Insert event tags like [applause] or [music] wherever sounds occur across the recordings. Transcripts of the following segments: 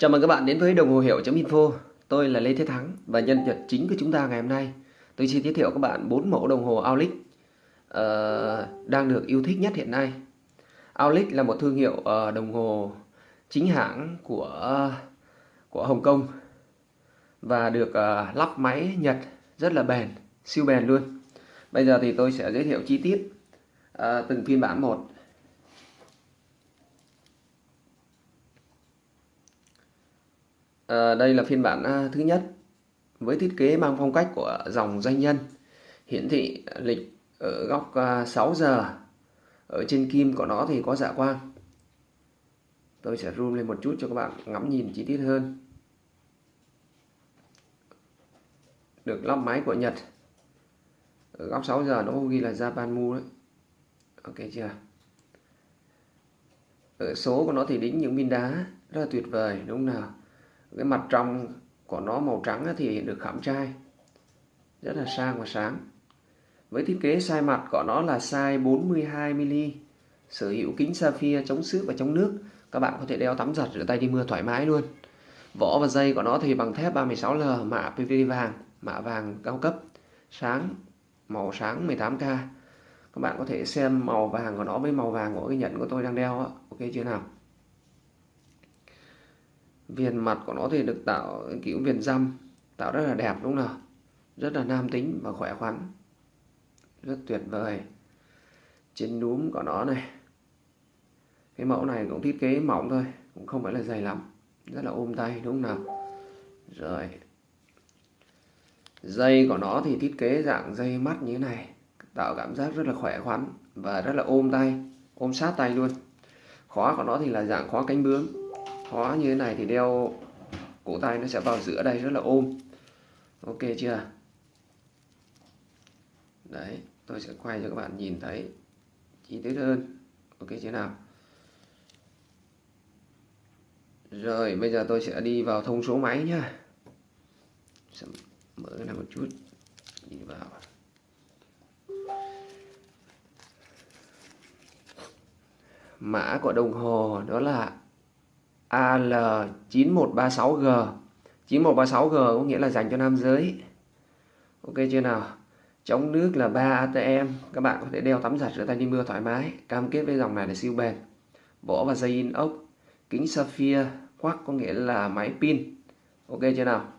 Chào mừng các bạn đến với đồng hồ hiệu.info Tôi là Lê Thế Thắng và nhân vật chính của chúng ta ngày hôm nay. Tôi xin giới thiệu các bạn 4 mẫu đồng hồ Aulic uh, ờ, đang được yêu thích nhất hiện nay. Aulic là một thương hiệu uh, đồng hồ chính hãng của của Hồng Kông và được uh, lắp máy Nhật rất là bền, siêu bền luôn. Bây giờ thì tôi sẽ giới thiệu chi tiết uh, từng phiên bản một. À, đây là phiên bản à, thứ nhất với thiết kế mang phong cách của dòng doanh nhân. Hiển thị lịch ở góc à, 6 giờ. Ở trên kim của nó thì có dạ quang. Tôi sẽ zoom lên một chút cho các bạn ngắm nhìn chi tiết hơn. Được lắp máy của Nhật. Ở góc 6 giờ nó ghi là Japan Mu đấy. Ok chưa? Ở số của nó thì đính những viên đá. Rất là tuyệt vời đúng không nào? Cái mặt trong của nó màu trắng thì được khảm trai. Rất là sang và sáng. Với thiết kế size mặt của nó là size 42mm sở hữu kính sapphire chống xước và chống nước. Các bạn có thể đeo tắm giặt rửa tay đi mưa thoải mái luôn. Vỏ và dây của nó thì bằng thép 36L mạ PVD vàng, mạ vàng cao cấp. Sáng, màu sáng 18K các bạn có thể xem màu vàng của nó với màu vàng của cái nhẫn của tôi đang đeo ok chưa nào? Viền mặt của nó thì được tạo kiểu viền răm, tạo rất là đẹp, đúng không nào? Rất là nam tính và khỏe khoắn. Rất tuyệt vời. Trên núm của nó này, cái mẫu này cũng thiết kế mỏng thôi, cũng không phải là dày lắm. Rất là ôm tay, đúng không nào? Rồi. Dây của nó thì thiết kế dạng dây mắt như thế này, tạo cảm giác rất là khỏe khoắn và rất là ôm tay, ôm sát tay luôn. Khóa của nó thì là dạng khóa cánh bướm khóa như thế này thì đeo cổ tay nó sẽ vào giữa đây rất là ôm. Ok chưa? Đấy, tôi sẽ quay cho các bạn nhìn thấy chi tiết hơn. Ok chưa nào? Rồi, bây giờ tôi sẽ đi vào thông số máy nhá. Sẽ mở cái này một chút. Đi vào. Mã của đồng hồ đó là AL9136G 9136G có nghĩa là dành cho nam giới. Ok chưa nào? Chống nước là 3 ATM Các bạn có thể đeo tắm giặt rửa tay đi mưa thoải mái, Cam kết với dòng này là siêu bền. Vỏ và dây in ốc Kính sapphire Quắc có nghĩa là máy pin. Ok chưa nào?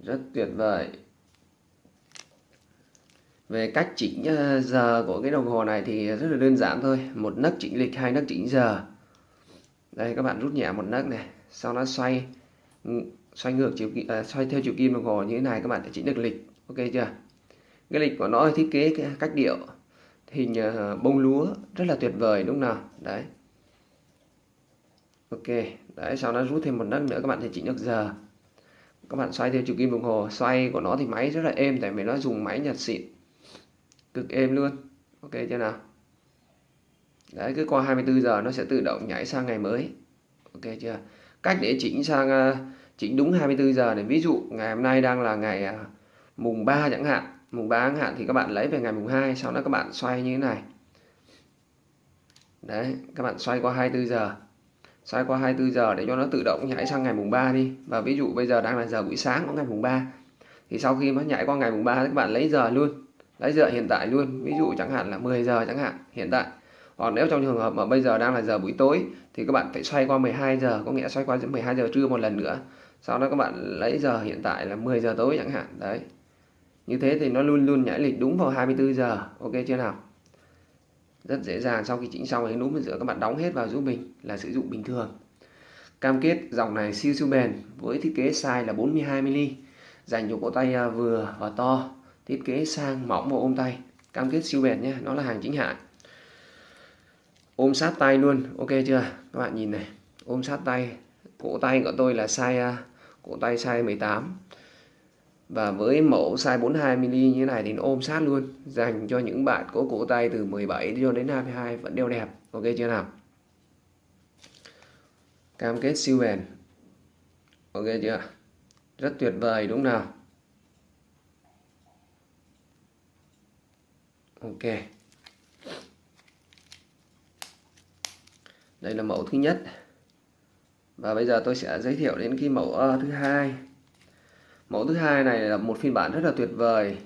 Rất tuyệt vời. Về cách chỉnh ờ, giờ của cái đồng hồ này thì rất là đơn giản thôi. Một nấc chỉnh lịch, hai nấc chỉnh giờ đây các bạn rút nhẹ một nấc này sau đó xoay ừ, xoay ngược chiều à, xoay theo chiều kim đồng hồ như thế này các bạn sẽ chỉnh được lịch. Ok chưa? Cái lịch của nó thiết kế cách điệu hình ờ, bông lúa rất là tuyệt vời đúng không nào? Đấy. Ok đấy sau đó rút thêm một nấc nữa các bạn sẽ chỉnh được giờ. Các bạn xoay theo chiều kim đồng hồ xoay của nó thì máy rất là êm tại vì nó dùng máy nhật xịn cực êm luôn. Ok chưa nào? Đấy, cứ qua 24 giờ nó sẽ tự động nhảy sang ngày mới. Ok chưa? Cách để chỉnh sang ờ, chỉnh đúng 24 giờ này, ví dụ ngày hôm nay đang là ngày ờ, mùng 3 chẳng hạn. Mùng 3 chẳng hạn thì các bạn lấy về ngày mùng 2 sau đó các bạn xoay như thế này. Đấy, các bạn xoay qua 24 giờ. Xoay qua 24 giờ để cho nó tự động nhảy sang ngày mùng 3 đi. Và ví dụ bây giờ đang là giờ buổi sáng của ngày mùng 3 thì sau khi nó nhảy qua ngày mùng 3 các bạn lấy giờ luôn. Lấy giờ hiện tại luôn. Ví dụ chẳng hạn là 10 giờ chẳng hạn, hiện tại hoặc nếu trong trường hợp mà bây giờ đang là giờ buổi tối, thì các bạn phải xoay qua 12 giờ, có nghĩa xoay qua 12 giờ trưa một lần nữa. Sau đó các bạn lấy giờ hiện tại là 10 giờ tối chẳng hạn, đấy. Như thế thì nó luôn luôn nhảy lịch đúng vào 24 giờ, ok chưa nào? Rất dễ dàng, sau khi chỉnh xong cái núm giữa các bạn đóng hết vào giúp mình, là sử dụng bình thường. Cam kết dòng này siêu siêu bền, với thiết kế size là 42mm dành cho cổ tay à, vừa và to, thiết kế sang mỏng và ôm tay. Cam kết siêu bền nhé, nó là hàng chính hãng ôm sát tay luôn. Ok chưa? Các bạn nhìn này. Ôm sát tay. Cổ tay của tôi là size à, cổ tay size 18 và với mẫu size 42mm như thế này thì nó ôm sát luôn, dành cho những bạn có cổ tay từ 17 cho đến 22 vẫn đeo đẹp. Ok chưa nào? Cam kết siêu bền. Ok chưa? Rất tuyệt vời đúng nào? Ok. Đây là mẫu thứ nhất. Và bây giờ tôi sẽ giới thiệu đến cái mẫu uh, thứ hai. Mẫu thứ hai này là một phiên bản rất là tuyệt vời.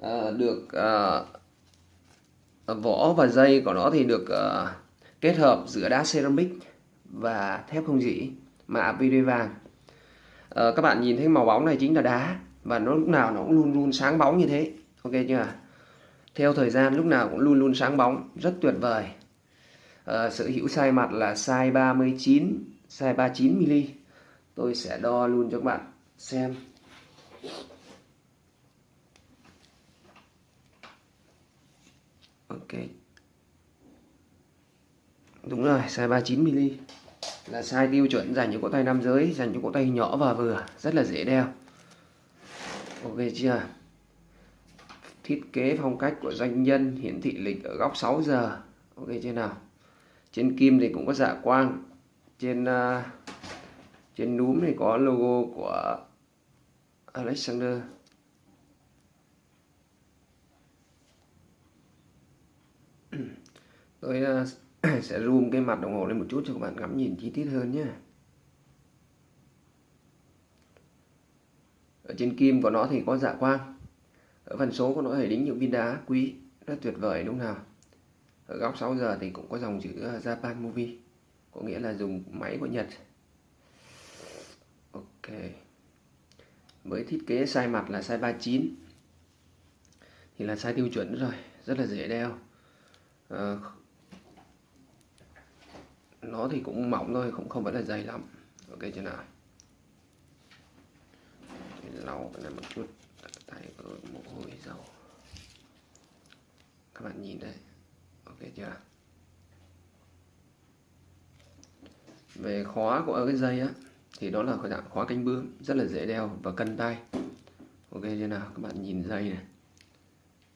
Uh, được uh, vỏ và dây của nó thì được uh, kết hợp giữa đá ceramic và thép không dỉ mạ PD vàng. Uh, các bạn nhìn thấy màu bóng này chính là đá và nó lúc nào nó cũng luôn luôn sáng bóng như thế. Ok chưa? Theo thời gian lúc nào cũng luôn luôn sáng bóng rất tuyệt vời uh, sở hữu size mặt là size 39 size 39mm tôi sẽ đo luôn cho các bạn xem. Ok. Đúng rồi size 39mm là size tiêu chuẩn dành cho cổ tay nam giới dành cho cổ tay nhỏ và vừa. Rất là dễ đeo. Ok chưa? Thiết kế phong cách của doanh nhân hiển thị lịch ở góc 6 giờ. Ok chưa nào? Trên kim thì cũng có dạ quang. Trên uh, trên núm thì có logo của Alexander. [clears throat] Tôi uh, [clears throat] sẽ zoom cái mặt đồng hồ lên một chút cho các bạn ngắm nhìn chi tiết hơn nhé. Ở trên kim của nó thì có dạ quang. Ở phần số của nó thì đính những viên đá quý. Rất tuyệt vời đúng không nào? Ở góc 6 giờ thì cũng có dòng chữ ờ, Japan Movie có nghĩa là dùng máy của Nhật. Ok. Với thiết kế size mặt là size 39 thì là size tiêu chuẩn rồi rất là dễ đeo. À, nó thì cũng mỏng thôi cũng không phải là dày lắm. Ok chưa nào? Lau cái này một chút tay mồ hôi dầu các bạn nhìn đây ok chưa? Về khóa của cái dây á, thì đó là dạng khóa cánh bướm, rất là dễ đeo và cân tay. Ok như nào? Các bạn nhìn dây này.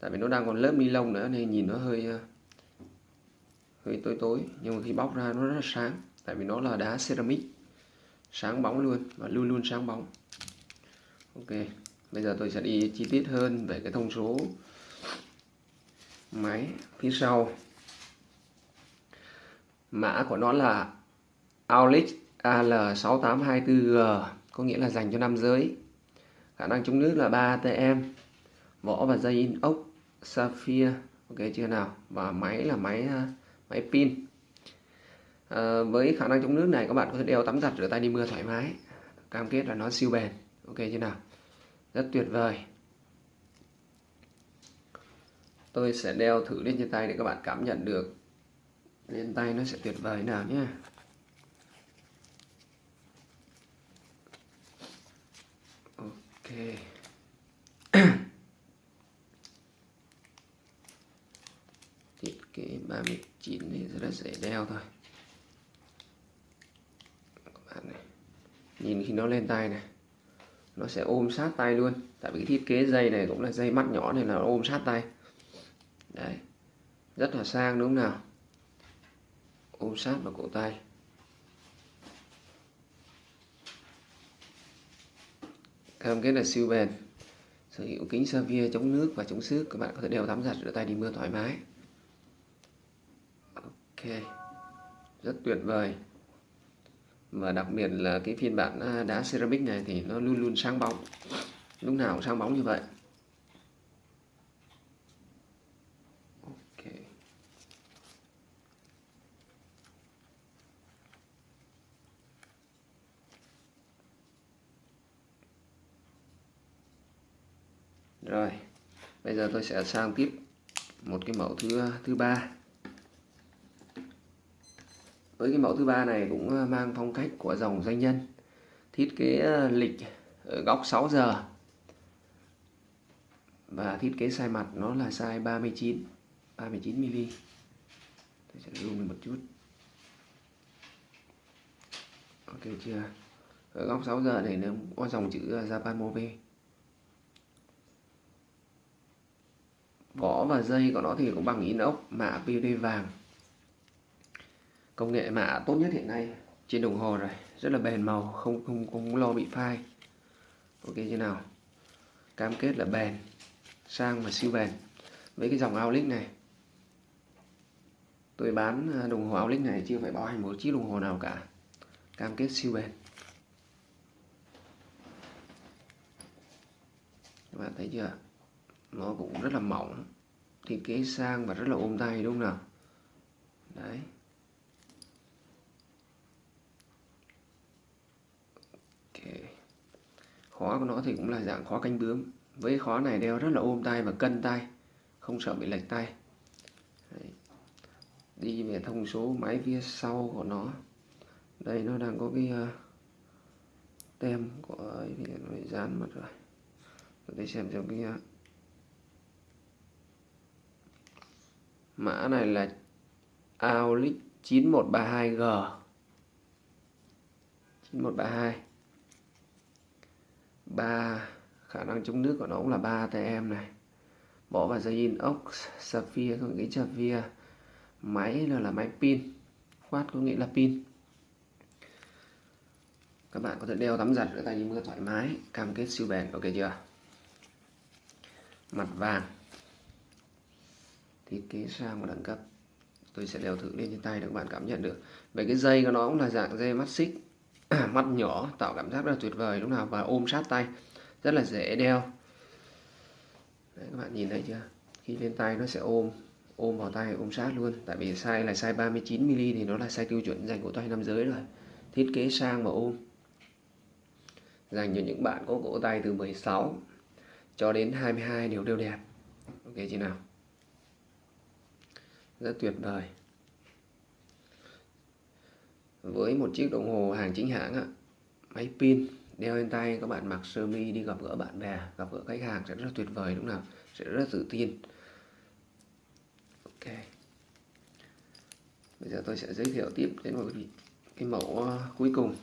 Tại vì nó đang còn lớp ni lông nữa, nên nhìn nó hơi ờ, hơi tối tối. Nhưng mà khi bóc ra nó rất là sáng, tại vì nó là đá ceramic. Sáng bóng luôn và luôn luôn sáng bóng. Ok, bây giờ tôi sẽ đi chi tiết hơn về cái thông số máy phía sau mã của nó là Aulex AL6824G có nghĩa là dành cho nam giới. Khả năng chống nước là 3 ATM vỏ và dây inox sapphire. Ok chưa nào? Và máy là máy à, máy pin. À, với khả năng chống nước này các bạn có thể đeo tắm giặt rửa tay đi mưa thoải mái cam kết là nó siêu bền. Ok chưa nào? Rất tuyệt vời. Tôi sẽ đeo thử lên trên tay để các bạn cảm nhận được lên tay nó sẽ tuyệt vời nào nhé ok. [clears throat] Thiết kế 39 thì rất là dễ đeo thôi. Các bạn này, nhìn khi nó lên tay này, nó sẽ ôm sát tay luôn. Tại vì cái thiết kế dây này cũng là dây mắt nhỏ nên là nó ôm sát tay. Đấy, rất là sang đúng không nào? Ôm sát vào cổ tay. Cam kết là siêu bền. Sở hữu kính sapphire chống nước và chống xước, các bạn có thể đeo tắm giặt rửa tay đi mưa thoải mái. Ok. Rất tuyệt vời. Và đặc biệt là cái phiên bản à, đá ceramic này thì nó luôn luôn sáng bóng. Lúc nào cũng sáng bóng như vậy ok rồi, bây giờ tôi sẽ sang tiếp một cái mẫu thứ thứ ba. Với cái mẫu thứ ba này cũng ờ, mang phong cách của dòng doanh nhân, thiết kế ờ, lịch ở góc 6 giờ. Và thiết kế size mặt nó là size 39 39 mm tôi sẽ zoom lên một chút. Ok chưa? Ở góc 6 giờ này nó có dòng chữ ờ, Japan Mobile vỏ và dây của nó thì cũng bằng inox mạ PVD vàng. Công nghệ mạ tốt nhất hiện nay trên đồng hồ rồi, rất là bền màu, không không không lo bị phai. Ok như nào? Cam kết là bền, sang và siêu bền. Với cái dòng Aulic này, tôi bán à, đồng hồ Aulic này chưa phải bảo hành một chiếc đồng hồ nào cả. Cam kết siêu bền. Các bạn thấy chưa? Nó cũng rất là mỏng. Thiết kế sang và rất là ôm tay đúng không nào? Đấy. Khóa của nó thì cũng là dạng khóa canh bướm. Với khóa này đeo rất là ôm tay và cân tay. Không sợ bị lệch tay. Đấy. đi về thông số máy phía sau của nó. Đây nó đang có cái uh, tem của ấy thì nó dán mất rồi. Tôi xem cho cái uh, mã này là Aulic 9132G 9132 3 khả năng chống nước của nó cũng là 3 ATM này. Bỏ vào dây inox sapphire có nghĩa sapphire máy là, là máy pin quát có nghĩa là pin. Các bạn có thể đeo tắm giặt ở tay đi mưa thoải mái. Cam kết siêu bền ok chưa? Mặt vàng thiết kế sang và đẳng cấp tôi sẽ đeo thử lên trên tay để các bạn cảm nhận được. Về cái dây của nó cũng là dạng dây mắt xích [clears throat] mắt nhỏ tạo cảm giác rất là tuyệt vời lúc nào và ôm sát tay rất là dễ đeo. Đấy, các bạn nhìn thấy chưa? Khi lên tay nó sẽ ôm ôm vào tay ôm sát luôn. Tại vì size là size 39mm thì nó là size tiêu chuẩn dành của tay nam giới rồi. Thiết kế sang và ôm. Dành cho những bạn có cổ tay từ 16 cho đến 22 đều đều đẹp. Ok chị nào? Rất tuyệt vời. Với một chiếc đồng hồ hàng chính hãng ạ máy pin đeo lên tay các bạn mặc sơ mi đi gặp gỡ bạn bè gặp gỡ khách hàng sẽ rất tuyệt vời đúng nào? Sẽ rất tự tin. Ok. Bây giờ tôi sẽ giới thiệu tiếp đến một cái, cái mẫu ờ, cuối cùng.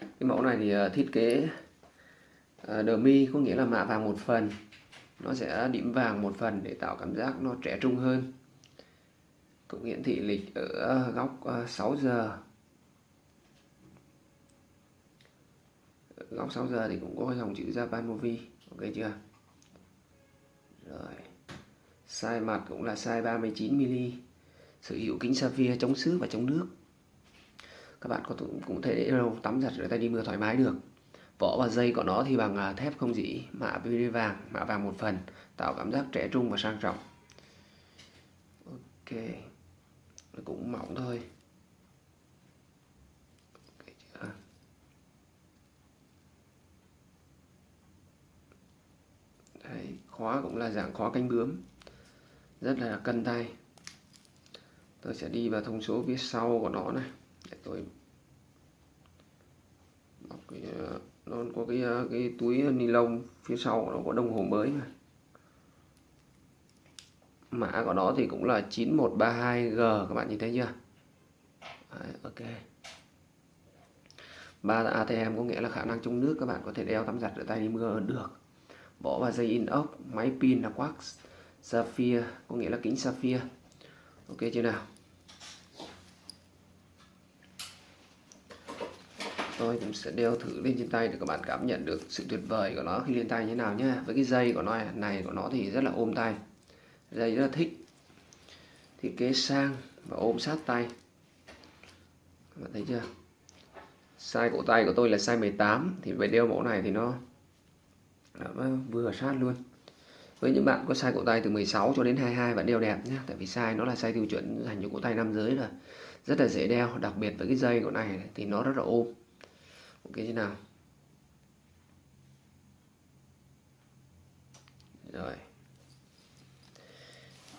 Cái mẫu này thì ờ, thiết kế đờ mi có nghĩa là mạ vàng một phần nó sẽ điểm vàng một phần để tạo cảm giác nó trẻ trung hơn. Cũng hiển thị lịch ở ờ, góc ờ, 6 giờ. Góc 6 giờ thì cũng có dòng chữ Japan Movie. Ok chưa? Rồi. Size mặt cũng là size 39mm sở hữu kính sapphire chống xước và chống nước. Các bạn có cũng thể để đâu tắm giặt rửa tay đi mưa thoải mái được vỏ và dây của nó thì bằng à, thép không dỉ mạ PVD vàng mạ vàng một phần tạo cảm giác trẻ trung và sang trọng. Ok cũng mỏng thôi. Đấy, khóa cũng là dạng khóa canh bướm. Rất là cân tay. Tôi sẽ đi vào thông số phía sau của nó này. Để tôi bọc cái, nó có cái ờ, cái túi ni lông phía sau nó có đồng hồ mới này. Mã của nó thì cũng là 9132G các bạn nhìn thấy chưa? Đấy, ok. Ba ATM có nghĩa là khả năng chống nước các bạn có thể đeo tắm giặt rửa tay đi mưa được. Bỏ vào dây inox máy pin là quartz sapphire có nghĩa là kính sapphire. Ok chưa nào? Tôi cũng sẽ đeo thử lên trên tay để các bạn cảm nhận được sự tuyệt vời của nó. Khi lên tay như thế nào nhé với cái dây của nó à, này của nó thì rất là ôm tay. Dây rất là thích. Thiết kế sang và ôm sát tay. Các bạn thấy chưa? Size cổ tay của tôi là size 18 thì về đeo mẫu này thì nó vừa sát luôn. Với những bạn có size cổ tay từ 16 cho đến 22 bạn đeo đẹp nhé tại vì size nó là size tiêu chuẩn dành cho cổ tay nam giới rồi. Rất là dễ đeo, đặc biệt với cái dây của này thì nó rất là ôm ok, thế nào? Rồi.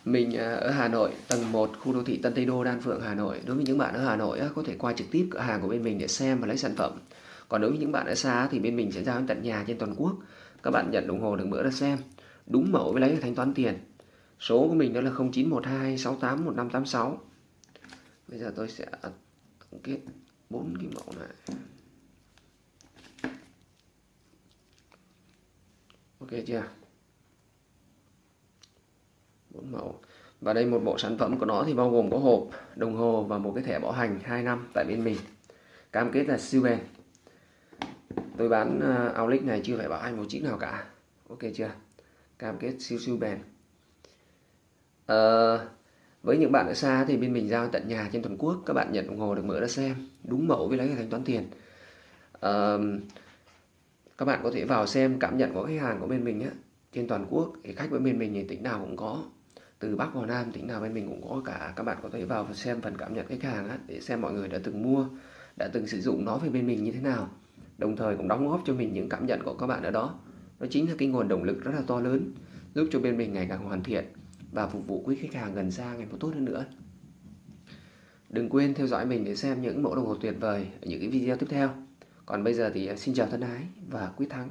Mình à, ở Hà Nội, tầng 1 khu đô thị Tân Tây Đô, Đan Phượng, Hà Nội. Đối với những bạn ở Hà Nội có thể qua trực tiếp cửa hàng của bên mình để xem và lấy sản phẩm. Còn đối với những bạn ở xa thì bên mình sẽ giao đến tận nhà trên toàn quốc. Các bạn nhận đồng hồ được bữa ra xem. Đúng mẫu với lấy thanh toán tiền. Số của mình đó là 0912 68 1586 bây giờ tôi sẽ à, tổng kết bốn cái mẫu này. Ok chưa? Bốn mẫu. Và đây một bộ sản phẩm của nó thì bao gồm có hộp đồng hồ và một cái thẻ bảo hành 2 năm tại bên mình. Cam kết là siêu bền. Tôi bán à, uh, Aulic này chưa phải bảo hành một chiếc nào cả. Ok chưa? Cam kết siêu siêu bền. À, với những bạn ở xa thì bên mình giao tận nhà trên toàn quốc. Các bạn nhận đồng hồ được mở ra xem. Đúng mẫu với lấy thanh toán tiền. À, các bạn có thể vào xem cảm nhận của khách hàng của bên mình á trên toàn quốc thì khách với bên mình thì tỉnh nào cũng có. Từ Bắc vào Nam tỉnh nào bên mình cũng có cả. Các bạn có thể vào xem phần cảm nhận khách hàng á, để xem mọi người đã từng mua đã từng sử dụng nó về bên mình như thế nào. Đồng thời cũng đóng góp cho mình những cảm nhận của các bạn ở đó. Đó chính là cái nguồn động lực rất là to lớn giúp cho bên mình ngày càng hoàn thiện và phục vụ quý khách hàng gần xa ngày một tốt hơn nữa. Đừng quên theo dõi mình để xem những mẫu đồng hồ tuyệt vời ở những cái video tiếp theo còn bây giờ thì ờ, xin chào thân ái và quyết thắng.